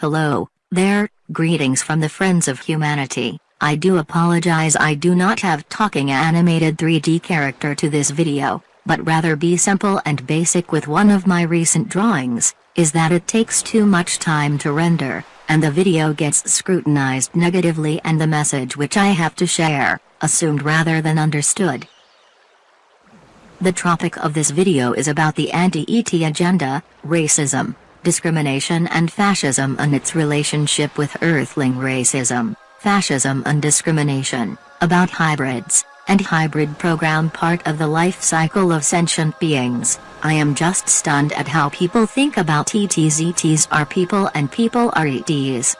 Hello, there, greetings from the friends of humanity. I do apologize I do not have talking animated 3D character to this video, but rather be simple and basic with one of my recent drawings, is that it takes too much time to render, and the video gets scrutinized negatively and the message which I have to share, assumed rather than understood. The topic of this video is about the anti-ET agenda, racism, discrimination and fascism and its relationship with earthling racism, fascism and discrimination, about hybrids, and hybrid program part of the life cycle of sentient beings. I am just stunned at how people think about ETs are people and people are ETs.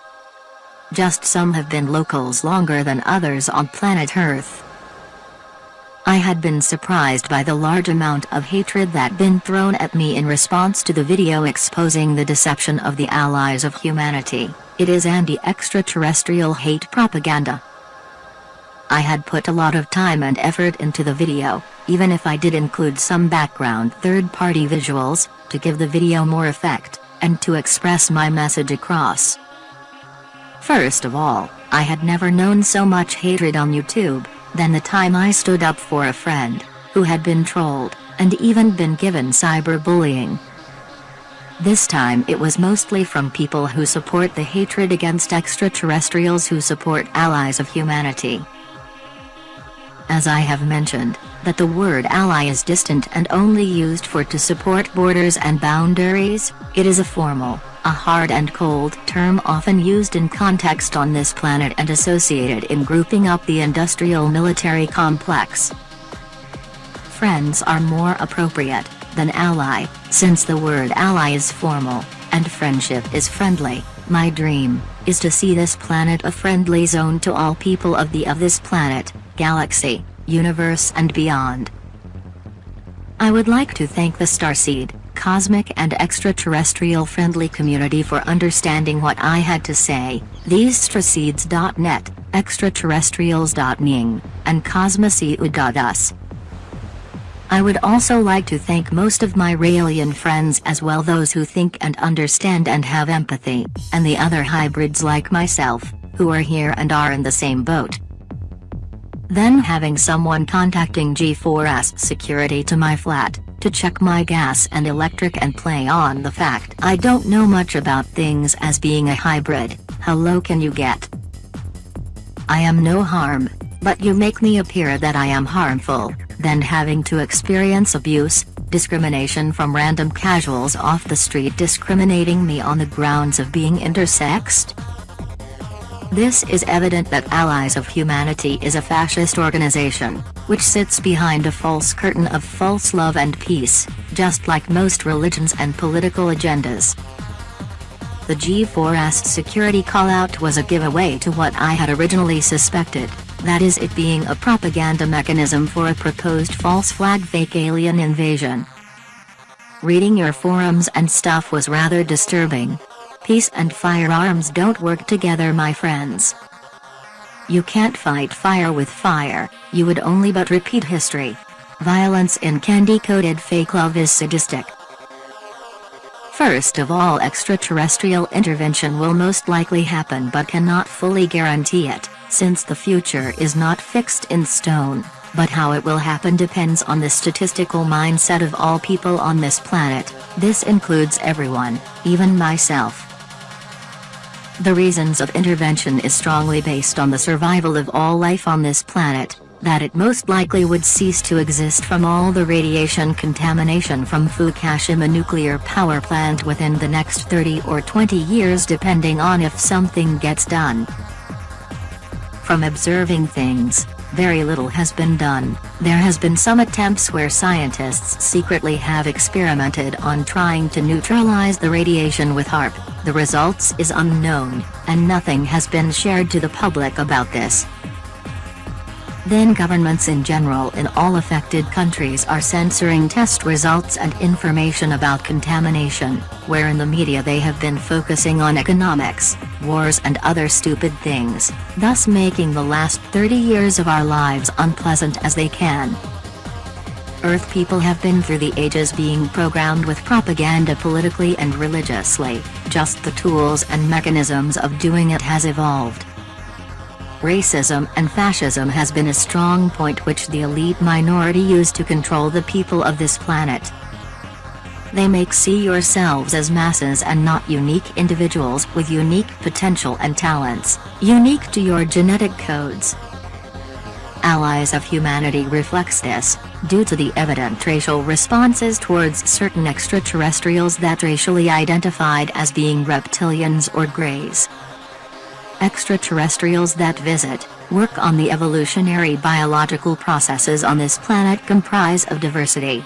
Just some have been locals longer than others on planet Earth. I had been surprised by the large amount of hatred that been thrown at me in response to the video exposing the deception of the allies of humanity. It is anti-extraterrestrial hate propaganda. I had put a lot of time and effort into the video, even if I did include some background third-party visuals, to give the video more effect, and to express my message across. First of all, I had never known so much hatred on YouTube, than the time I stood up for a friend, who had been trolled, and even been given cyberbullying. This time it was mostly from people who support the hatred against extraterrestrials who support allies of humanity. As I have mentioned, that the word ally is distant and only used for to support borders and boundaries, it is a formal, a hard and cold term often used in context on this planet and associated in grouping up the industrial military complex. Friends are more appropriate than ally, since the word ally is formal, and friendship is friendly. My dream is to see this planet a friendly zone to all people of the of this planet, galaxy, universe and beyond. I would like to thank the Starseed, cosmic and extraterrestrial friendly community for understanding what I had to say, these starseeds.net, extraterrestrials.ning, and cosmoseu.us. I would also like to thank most of my Raelian friends as well those who think and understand and have empathy, and the other hybrids like myself, who are here and are in the same boat. Then having someone contacting G4S security to my flat, to check my gas and electric and play on the fact I don't know much about things as being a hybrid, how low can you get? I am no harm, but you make me appear that I am harmful, then having to experience abuse, discrimination from random casuals off the street discriminating me on the grounds of being intersexed? This is evident that Allies of Humanity is a fascist organization, which sits behind a false curtain of false love and peace, just like most religions and political agendas. The G4S security callout was a giveaway to what I had originally suspected, that is it being a propaganda mechanism for a proposed false flag fake alien invasion. Reading your forums and stuff was rather disturbing, Peace and firearms don't work together my friends. You can't fight fire with fire, you would only but repeat history. Violence in candy-coated fake love is sadistic. First of all extraterrestrial intervention will most likely happen but cannot fully guarantee it, since the future is not fixed in stone, but how it will happen depends on the statistical mindset of all people on this planet, this includes everyone, even myself. The reasons of intervention is strongly based on the survival of all life on this planet, that it most likely would cease to exist from all the radiation contamination from Fukushima nuclear power plant within the next 30 or 20 years depending on if something gets done. From observing things, very little has been done. There has been some attempts where scientists secretly have experimented on trying to neutralize the radiation with HAARP, the results is unknown, and nothing has been shared to the public about this. Then governments in general in all affected countries are censoring test results and information about contamination, where in the media they have been focusing on economics, wars and other stupid things, thus making the last 30 years of our lives unpleasant as they can. Earth people have been through the ages being programmed with propaganda politically and religiously, just the tools and mechanisms of doing it has evolved. Racism and fascism has been a strong point which the elite minority use to control the people of this planet. They make see yourselves as masses and not unique individuals with unique potential and talents, unique to your genetic codes. Allies of Humanity reflects this, due to the evident racial responses towards certain extraterrestrials that racially identified as being reptilians or greys. Extraterrestrials that visit, work on the evolutionary biological processes on this planet comprise of diversity.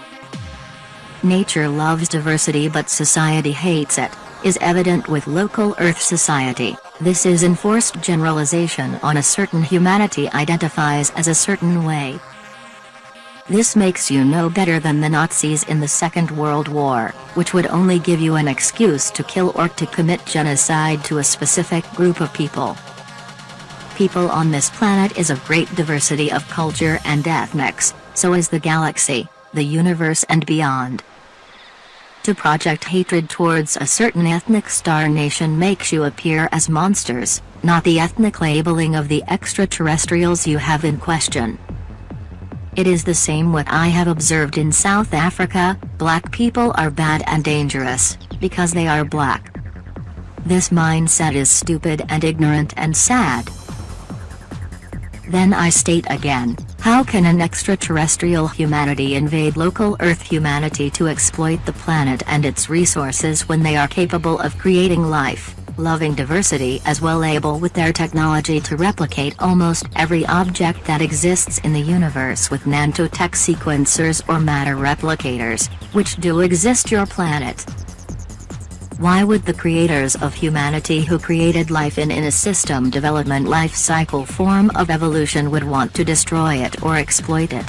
Nature loves diversity but society hates it, is evident with local Earth society, this is enforced generalization on a certain humanity identifies as a certain way. This makes you no better than the Nazis in the Second World War, which would only give you an excuse to kill or to commit genocide to a specific group of people. People on this planet is of great diversity of culture and ethnics, so is the galaxy, the universe and beyond. To project hatred towards a certain ethnic star nation makes you appear as monsters, not the ethnic labeling of the extraterrestrials you have in question. It is the same what I have observed in South Africa, black people are bad and dangerous, because they are black. This mindset is stupid and ignorant and sad. Then I state again, how can an extraterrestrial humanity invade local Earth humanity to exploit the planet and its resources when they are capable of creating life, loving diversity as well able with their technology to replicate almost every object that exists in the universe with nanotech sequencers or matter replicators, which do exist your planet. Why would the creators of humanity who created life in in a system development life cycle form of evolution would want to destroy it or exploit it?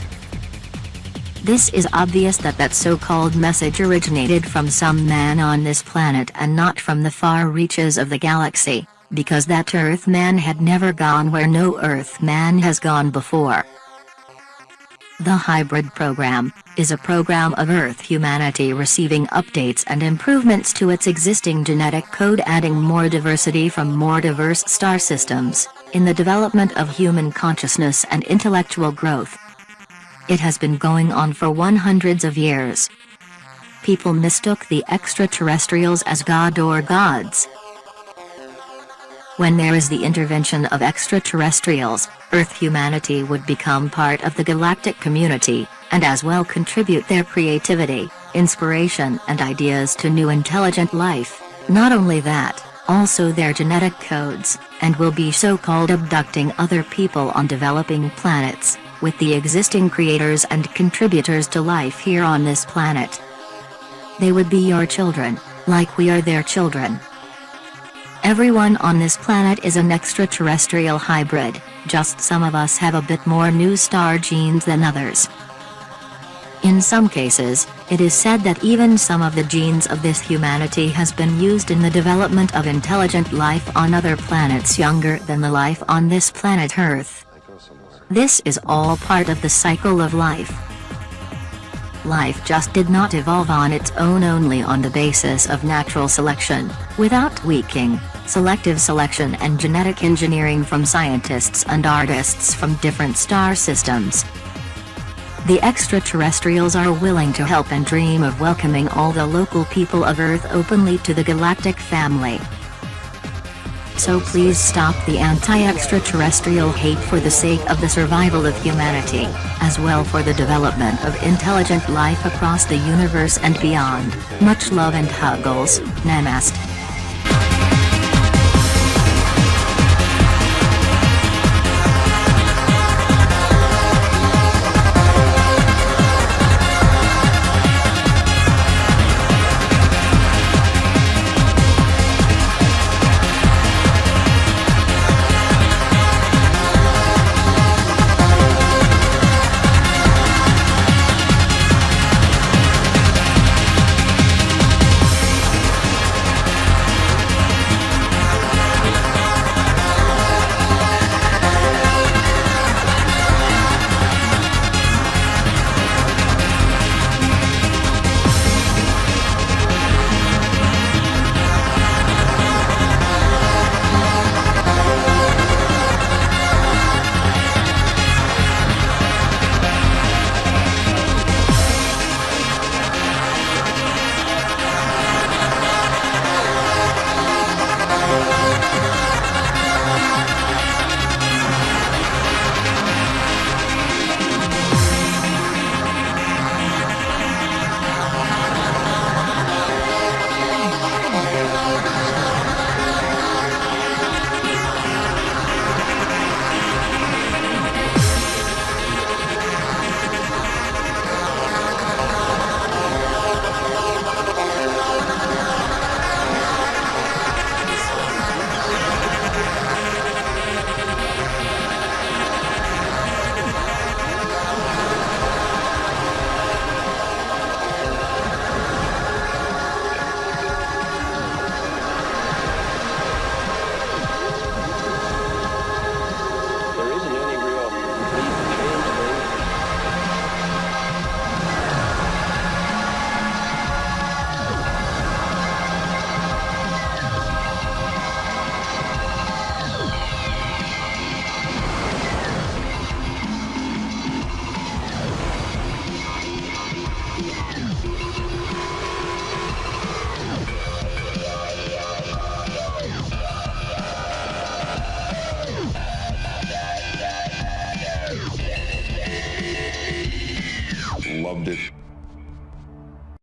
This is obvious that that so-called message originated from some man on this planet and not from the far reaches of the galaxy, because that Earth man had never gone where no Earth man has gone before. The Hybrid Program, is a program of Earth humanity receiving updates and improvements to its existing genetic code adding more diversity from more diverse star systems, in the development of human consciousness and intellectual growth. It has been going on for one hundreds of years. People mistook the extraterrestrials as God or gods, when there is the intervention of extraterrestrials, Earth humanity would become part of the galactic community, and as well contribute their creativity, inspiration and ideas to new intelligent life, not only that, also their genetic codes, and will be so-called abducting other people on developing planets, with the existing creators and contributors to life here on this planet. They would be your children, like we are their children. Everyone on this planet is an extraterrestrial hybrid, just some of us have a bit more new star genes than others. In some cases, it is said that even some of the genes of this humanity has been used in the development of intelligent life on other planets younger than the life on this planet Earth. This is all part of the cycle of life. Life just did not evolve on its own only on the basis of natural selection, without tweaking, selective selection and genetic engineering from scientists and artists from different star systems. The extraterrestrials are willing to help and dream of welcoming all the local people of Earth openly to the galactic family. So please stop the anti-extraterrestrial hate for the sake of the survival of humanity, as well for the development of intelligent life across the universe and beyond. Much love and huggles, Namaste.